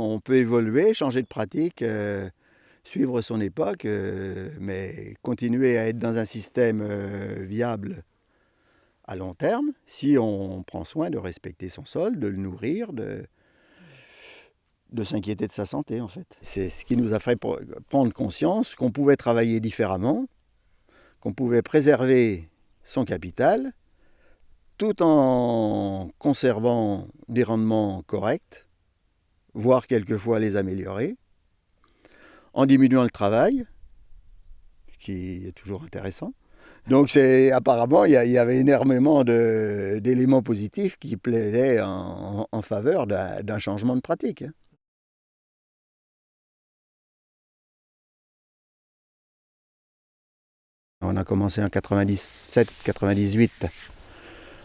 On peut évoluer, changer de pratique, euh, suivre son époque, euh, mais continuer à être dans un système euh, viable à long terme si on prend soin de respecter son sol, de le nourrir, de, de s'inquiéter de sa santé en fait. C'est ce qui nous a fait prendre conscience qu'on pouvait travailler différemment, qu'on pouvait préserver son capital tout en conservant des rendements corrects, voire quelquefois les améliorer, en diminuant le travail, ce qui est toujours intéressant. Donc c'est apparemment il y, avait énormément d'éléments positifs qui plaidaient en, faveur d'un changement de pratique. Hein. On a commencé en 97-98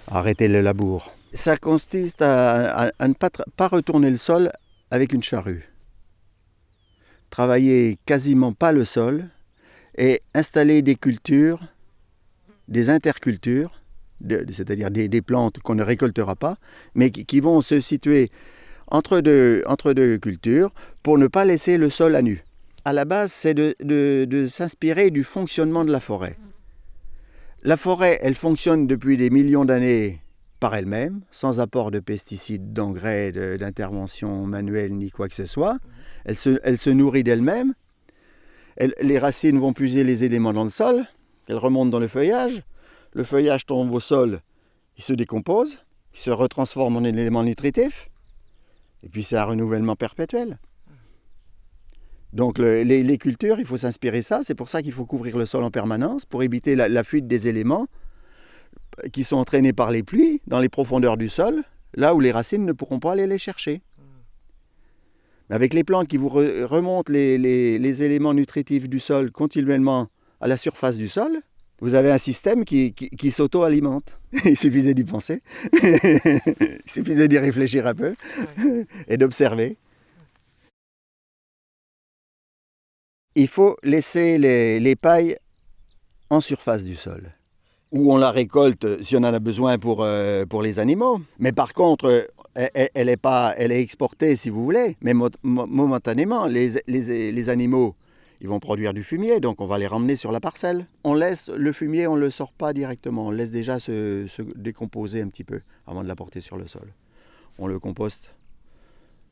à arrêter le labour. Ça consiste à, ne pas, retourner le sol avec une charrue. Travailler quasiment pas le sol et installer des cultures, des intercultures, c'est-à-dire des, plantes qu'on ne récoltera pas, mais qui, vont se situer entre deux, cultures pour ne pas laisser le sol à nu à la base, c'est de, s'inspirer du fonctionnement de la forêt. La forêt, elle fonctionne depuis des millions d'années par elle-même, sans apport de pesticides, d'engrais, d'intervention manuelle ni quoi que ce soit. Elle se, nourrit d'elle-même. les racines vont puiser les éléments dans le sol, elles remontent dans le feuillage. Le feuillage tombe au sol, il se décompose, il se retransforme en élément nutritif. Et puis c'est un renouvellement perpétuel. Donc les, cultures, il faut s'inspirer ça. C'est pour ça qu'il faut couvrir le sol en permanence pour éviter la, fuite des éléments qui sont entraînés par les pluies dans les profondeurs du sol, là où les racines ne pourront pas aller les chercher. Mais avec les plantes qui vous remontent les, éléments nutritifs du sol continuellement à la surface du sol, vous avez un système qui, s'auto-alimente. Il suffisait d'y penser, il suffisait d'y réfléchir un peu et d'observer. il faut laisser les, pailles en surface du sol où on la récolte si on en a besoin pour, euh, pour les animaux. Mais par contre, elle, est, pas, elle est exportée si vous voulez, mais momentanément, les, les, animaux, ils vont produire du fumier, donc on va les ramener sur la parcelle. On laisse le fumier, on ne le sort pas directement, on laisse déjà se, se décomposer un petit peu avant de l'apporter sur le sol. On le composte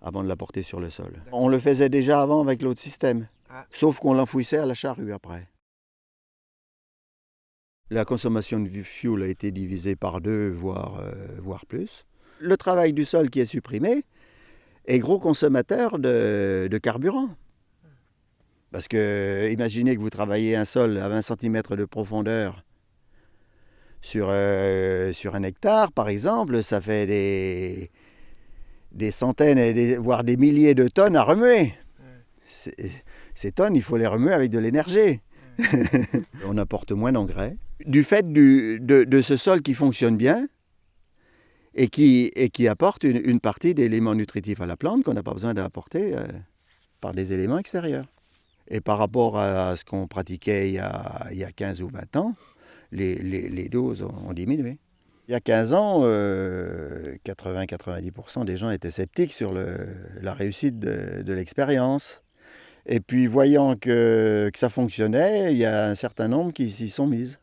avant de l'apporter sur le sol. On le faisait déjà avant avec l'autre système. Ah. Sauf qu'on l'enfouissait à la charrue après. La consommation de fuel a été divisée par deux, voire, euh, voire plus. Le travail du sol qui est supprimé est gros consommateur de, carburant. Parce que imaginez que vous travaillez un sol à 20 cm de profondeur sur, euh, sur un hectare, par exemple, ça fait des, des centaines, voire des milliers de tonnes à remuer ces tonnes, il faut les remuer avec de l'énergie. on apporte moins d'engrais. Du fait de, ce sol qui fonctionne bien et qui, apporte une, partie d'éléments nutritifs à la plante qu'on n'a pas besoin d'apporter euh, par des éléments extérieurs. Et par rapport à ce qu'on pratiquait il y, a, il y, a, 15 ou 20 ans, les, doses ont, diminué. Il y a 15 ans, 80-90% euh, des gens étaient sceptiques sur la réussite de l'expérience. Et puis, voyant que, ça fonctionnait, il y a un certain nombre qui s'y sont mises.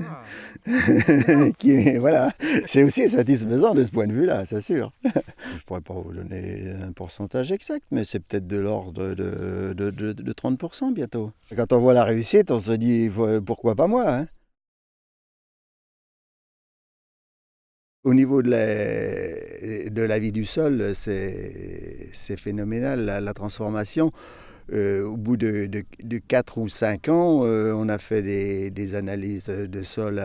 Ah. qui, voilà, c'est aussi satisfaisant de ce point de vue-là, c'est sûr. Je ne pourrais pas vous donner un pourcentage exact, mais c'est peut-être de l'ordre de, de, de, 30% bientôt. Quand on voit la réussite, on se dit pourquoi pas moi hein. Au niveau de la, de la vie du sol, c'est phénoménal, la transformation. Euh, au bout de, de, 4 ou 5 ans, euh, on a fait des, analyses de sol,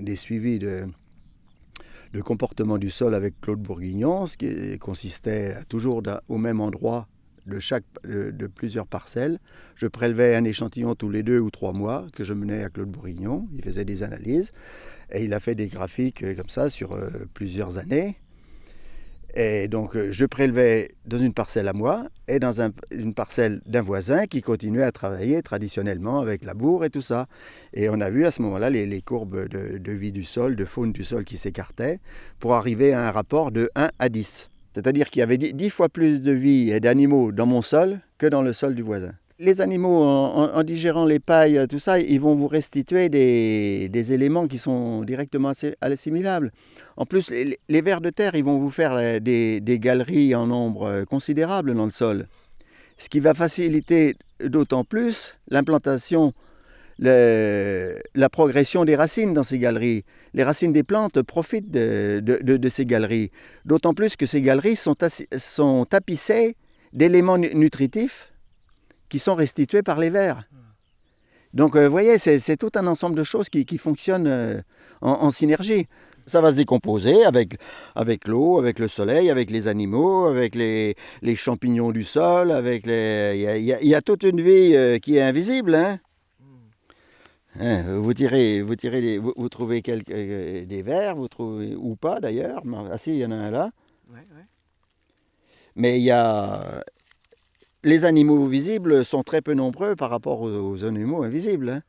des suivis de, comportement du sol avec Claude Bourguignon, ce qui consistait toujours au même endroit de, de, plusieurs parcelles. Je prélevais un échantillon tous les deux ou trois mois que je menais à Claude Bourguignon. Il faisait des analyses et il a fait des graphiques euh, comme ça sur plusieurs années. Et donc, euh, je prélevais dans une parcelle à moi et dans une parcelle d'un voisin qui continuait à travailler traditionnellement avec la bourre et tout ça. Et on a vu à ce moment-là les, courbes de, vie du sol, de faune du sol qui s'écartaient pour arriver à un rapport de 1 à 10. C'est-à-dire qu'il y avait dix fois plus de vie et d'animaux dans mon sol que dans le sol du voisin. Les animaux, en, digérant les pailles, tout ça, ils vont vous restituer des, éléments qui sont directement assimilables. En plus, les, vers de terre, ils vont vous faire euh, des, galeries en nombre euh, considérable dans le sol. Ce qui va faciliter d'autant plus l'implantation la progression des racines dans ces galeries. Les racines des plantes profitent de, ces galeries, d'autant plus que ces galeries sont tapissées d'éléments nutritifs qui sont restitués par les vers. Donc, vous voyez, c'est tout un ensemble de choses qui, fonctionnent euh, en, synergie. Ça va se décomposer avec, avec l'eau, avec le soleil, avec les animaux, avec les, champignons du sol, avec les... Il y a, toute une vie euh, qui est invisible. Hein Hein, vous tirez, vous tirez, vous, trouvez quelques, euh, des vers, vous trouvez ou pas d'ailleurs. Ah si, il y en a un là. Mais il y a les animaux visibles sont très peu nombreux par rapport aux, animaux invisibles. Hein.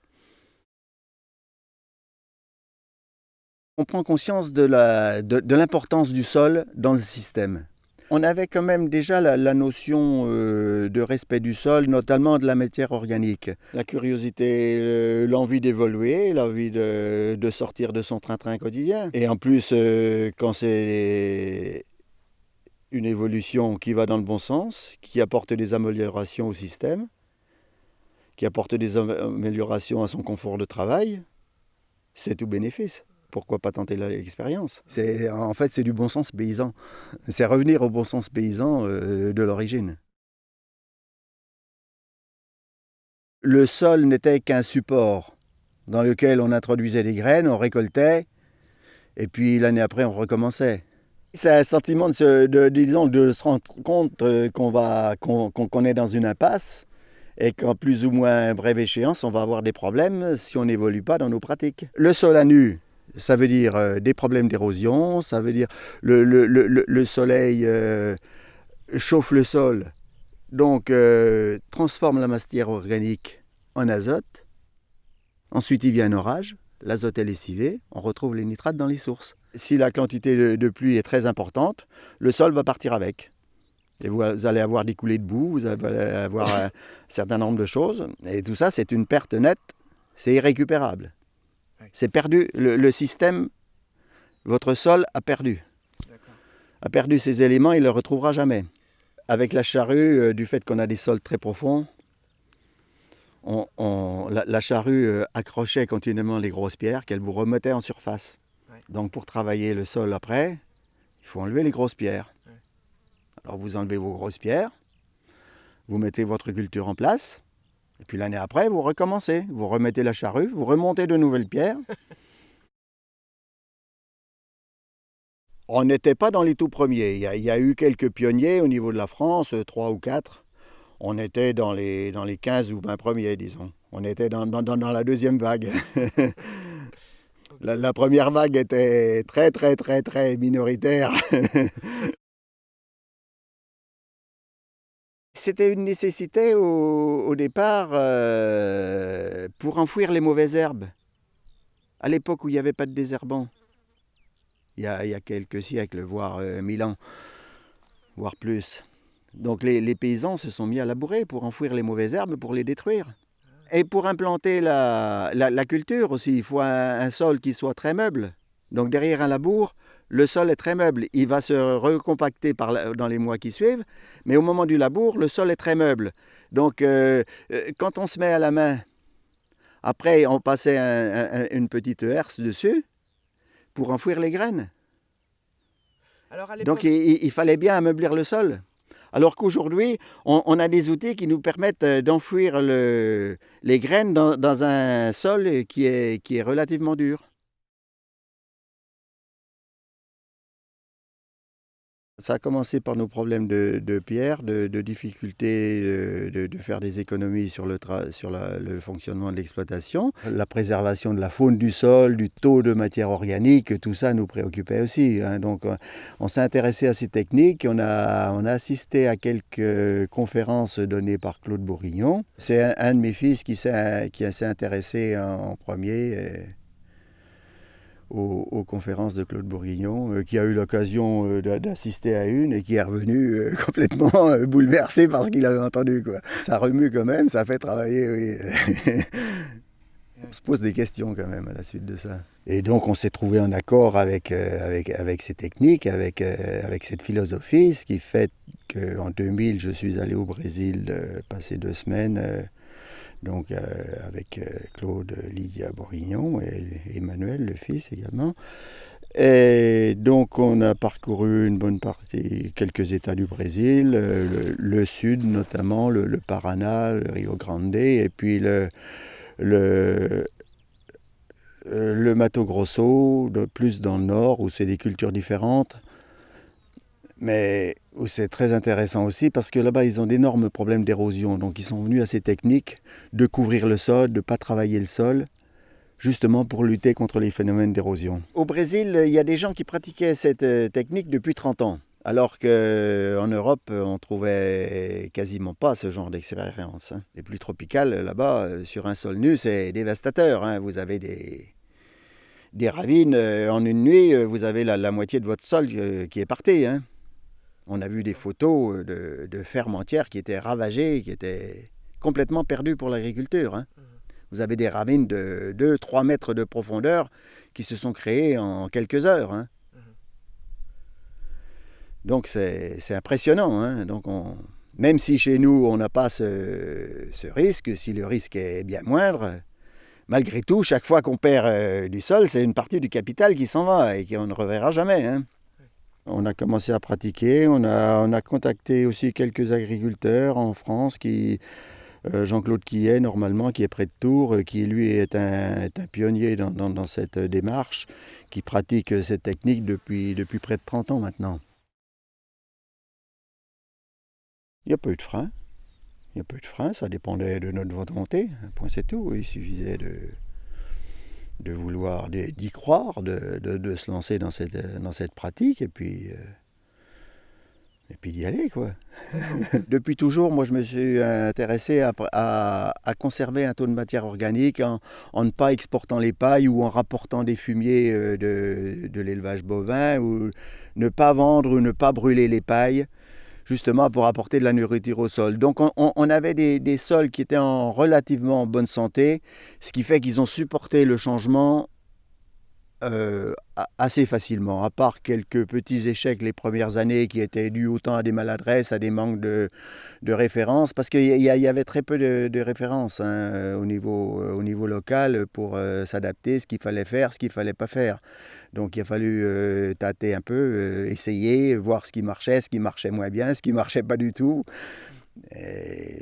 On prend conscience de l'importance du sol dans le système on avait quand même déjà la, notion euh, de respect du sol, notamment de la matière organique. La curiosité, l'envie d'évoluer, l'envie de, sortir de son train-train quotidien. Et en plus, euh, quand c'est une évolution qui va dans le bon sens, qui apporte des améliorations au système, qui apporte des améliorations à son confort de travail, c'est tout bénéfice pourquoi pas tenter l'expérience? En fait, c'est du bon sens paysan. C'est revenir au bon sens paysan euh, de l'origine. Le sol n'était qu'un support dans lequel on introduisait des graines, on récoltait, et puis l'année après, on recommençait. C'est un sentiment de se, de, disons, de se rendre compte euh, qu'on va, qu'on, est dans une impasse et qu'en plus ou moins brève échéance, on va avoir des problèmes si on n'évolue pas dans nos pratiques. Le sol à nu, ça veut dire euh, des problèmes d'érosion, ça veut dire le, le, le, le soleil euh, chauffe le sol, donc transforme la matière organique en azote. Ensuite, il vient un orage, l'azote est lessivé, on retrouve les nitrates dans les sources. Si la quantité de, pluie est très importante, le sol va partir avec. Et vous allez avoir des coulées de boue, vous allez avoir un certain nombre de choses. Et tout ça, c'est une perte nette, c'est irrécupérable. C'est perdu. Le, système, votre sol a perdu. A perdu ces éléments, il ne le retrouvera jamais. Avec la charrue, euh, du fait qu'on a des sols très profonds, on, la, charrue euh, accrochait continuellement les grosses pierres qu'elle vous remettait en surface. Donc pour travailler le sol après, il faut enlever les grosses pierres. Alors vous enlevez vos grosses pierres, vous mettez votre culture en place, et puis l'année après, vous recommencez. Vous remettez la charrue, vous remontez de nouvelles pierres. On n'était pas dans les tout premiers. Il y, a, eu quelques pionniers au niveau de la France, trois ou quatre. On était dans les, dans les 15 ou 20 premiers, disons. On était dans, la deuxième vague. la, première vague était très, très, très, très minoritaire. C'était une nécessité au, départ euh, pour enfouir les mauvaises herbes. À l'époque où il n'y avait pas de désherbant, il y a, quelques siècles, voire euh, mille ans, voire plus. Donc les, paysans se sont mis à labourer pour enfouir les mauvaises herbes, pour les détruire. Et pour implanter la, culture aussi, il faut un sol qui soit très meuble. Donc derrière un labour, le sol est très meuble. Il va se recompacter dans les mois qui suivent, mais au moment du labour, le sol est très meuble. Donc euh, euh, quand on se met à la main, après on passait une petite herse dessus pour enfouir les graines. Donc il, fallait bien ameublir le sol. Alors qu'aujourd'hui, on, a des outils qui nous permettent euh, d'enfouir les graines dans, un sol qui est relativement dur. Ça a commencé par nos problèmes de, pierre, de, difficulté de, faire des économies sur le, fonctionnement de l'exploitation. La préservation de la faune du sol, du taux de matière organique, tout ça nous préoccupait aussi. Hein. Donc on s'est intéressé à ces techniques, on a assisté à quelques conférences données par Claude Bourguignon. C'est un, de mes fils qui s'est intéressé en, premier aux, conférences de Claude Bourguignon, euh, qui a eu l'occasion euh, d'assister à une et qui est revenu euh, complètement bouleversé par ce qu'il avait entendu. Quoi. Ça remue quand même, ça fait travailler. Oui. on se pose des questions quand même à la suite de ça. Et donc on s'est trouvé en accord avec, avec, avec ces techniques, avec, avec cette philosophie, ce qui fait qu'en 2000, je suis allé au Brésil passer deux semaines donc euh, avec euh, Claude Lydia Bourguignon et Emmanuel, le fils également. Et donc on a parcouru une bonne partie, quelques États du Brésil, euh, le, sud notamment, le, Paraná, le Rio Grande, et puis le, le, le Mato Grosso, plus dans le nord, où c'est des cultures différentes mais c'est très intéressant aussi parce que là-bas, ils ont d'énormes problèmes d'érosion. Donc, ils sont venus à ces techniques de couvrir le sol, de ne pas travailler le sol, justement pour lutter contre les phénomènes d'érosion. Au Brésil, il y a des gens qui pratiquaient cette euh, technique depuis 30 ans. Alors qu'en Europe, on trouvait quasiment pas ce genre d'expérience. Hein. Les plus tropicales, là-bas, euh, sur un sol nu, c'est dévastateur. Hein. Vous avez des, des ravines. Euh, en une nuit, vous avez la, moitié de votre sol qui est parté. Hein. On a vu des photos euh, de, fermes entières qui étaient ravagées, qui étaient complètement perdues pour l'agriculture. Hein. Mmh. Vous avez des ravines de 2-3 mètres de profondeur qui se sont créées en quelques heures. Hein. Mmh. Donc c'est impressionnant. Hein. Donc même si chez nous on n'a pas ce, risque, si le risque est bien moindre, malgré tout, chaque fois qu'on perd euh, du sol, c'est une partie du capital qui s'en va et qu'on ne reverra jamais. On a commencé à pratiquer, on a, on a contacté aussi quelques agriculteurs en France qui, euh, Jean-Claude Quillet, normalement, qui est près de Tours, euh, qui lui est un, pionnier dans, cette démarche, qui pratique cette technique depuis, depuis près de 30 ans maintenant. Il n'y a pas eu de frein. Il n'y a pas eu de frein, ça dépendait de notre volonté. Un point c'est tout. Il suffisait de, de vouloir, d'y croire, de, se lancer dans cette, pratique et puis, euh, puis d'y aller. quoi. Depuis toujours, moi je me suis intéressé à, conserver un taux de matière organique en, en, ne pas exportant les pailles ou en rapportant des fumiers euh, de, de l'élevage bovin ou ne pas vendre ou ne pas brûler les pailles justement pour apporter de la nourriture au sol. Donc on, avait des, sols qui étaient en relativement bonne santé, ce qui fait qu'ils ont supporté le changement euh, assez facilement, à part quelques petits échecs les premières années qui étaient dus autant à des maladresses, à des manques de, références, parce qu'il y, avait très peu de, références hein, au, niveau, au niveau local pour euh, s'adapter, ce qu'il fallait faire, ce qu'il ne fallait pas faire. Donc il a fallu euh, tâter un peu, essayer, voir ce qui marchait, ce qui marchait moins bien, ce qui marchait pas du tout.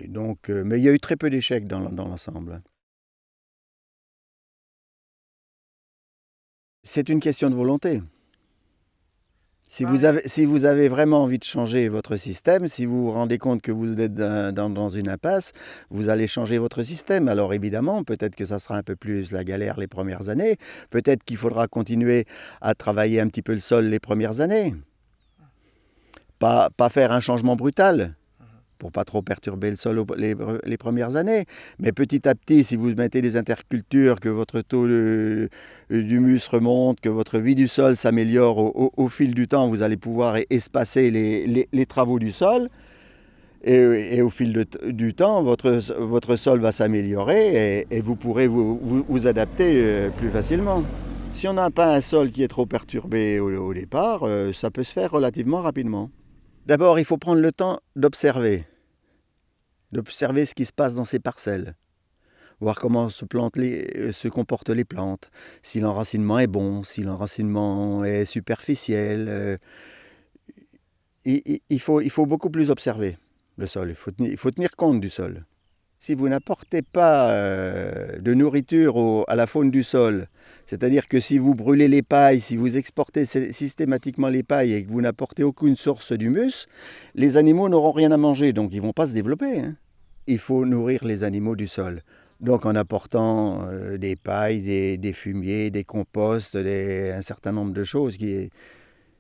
donc, mais il y a eu très peu d'échecs dans l'ensemble. C'est une question de volonté. Si vous, avez, si vous avez vraiment envie de changer votre système, si vous vous rendez compte que vous êtes dans, une impasse, vous allez changer votre système. Alors évidemment, peut-être que ça sera un peu plus la galère les premières années, peut-être qu'il faudra continuer à travailler un petit peu le sol les premières années. Pas, pas faire un changement brutal, pour pas trop perturber le sol les, premières années. Mais petit à petit, si vous mettez des intercultures, que votre taux d'humus remonte, que votre vie du sol s'améliore au, fil du temps, vous allez pouvoir espacer les, travaux du sol. Et, au fil du temps, votre, votre sol va s'améliorer et, vous pourrez vous, vous, adapter euh, plus facilement. Si on n'a pas un sol qui est trop perturbé au départ, euh, ça peut se faire relativement rapidement. D'abord, il faut prendre le temps d'observer, d'observer ce qui se passe dans ces parcelles, voir comment se, euh, se comportent les plantes, si l'enracinement est bon, si l'enracinement est superficiel. Euh, il, faut, il faut beaucoup plus observer le sol, il faut tenir compte du sol. Si vous n'apportez pas euh, de nourriture à la faune du sol, c'est-à-dire que si vous brûlez les pailles, si vous exportez systématiquement les pailles et que vous n'apportez aucune source d'humus, les animaux n'auront rien à manger, donc ils ne vont pas se développer. Hein. Il faut nourrir les animaux du sol. Donc en apportant euh, des pailles, des, fumiers, des composts, un certain nombre de choses. Qui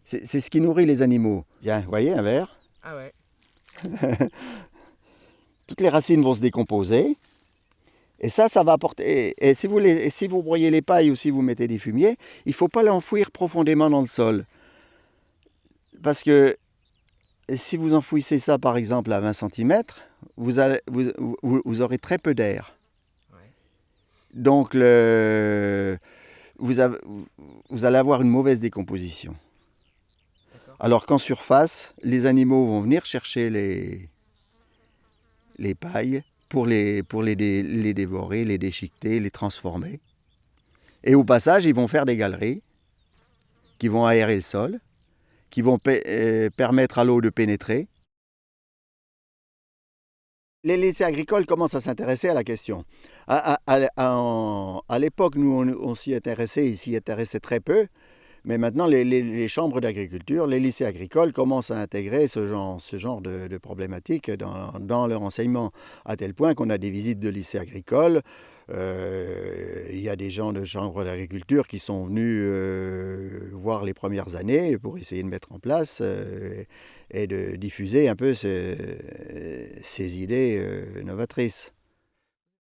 c'est, ce qui nourrit les animaux. Vous voyez un verre Ah ouais. toutes les racines vont se décomposer. Et ça, ça va apporter. Et, si, vous les, si vous broyez les pailles ou si vous mettez des fumiers, il ne faut pas l'enfouir profondément dans le sol. Parce que si vous enfouissez ça, par exemple, à 20 cm, vous, allez, vous, aurez très peu d'air. Donc, le, vous, avez, vous allez avoir une mauvaise décomposition. Alors qu'en surface, les animaux vont venir chercher les, les pailles pour, les, pour les, les dévorer, les déchiqueter, les transformer. Et au passage, ils vont faire des galeries qui vont aérer le sol, qui vont euh, permettre à l'eau de pénétrer. Les lycées agricoles commencent à s'intéresser à la question. À, à l'époque, nous, on, on s'y intéressait, ils s'y intéressaient très peu. Mais maintenant, les, chambres d'agriculture, les lycées agricoles commencent à intégrer ce genre, genre de, problématiques dans, leur enseignement, à tel point qu'on a des visites de lycées agricoles. Euh, il y a des gens de chambres d'agriculture qui sont venus euh, voir les premières années pour essayer de mettre en place euh, et de diffuser un peu ces idées novatrices.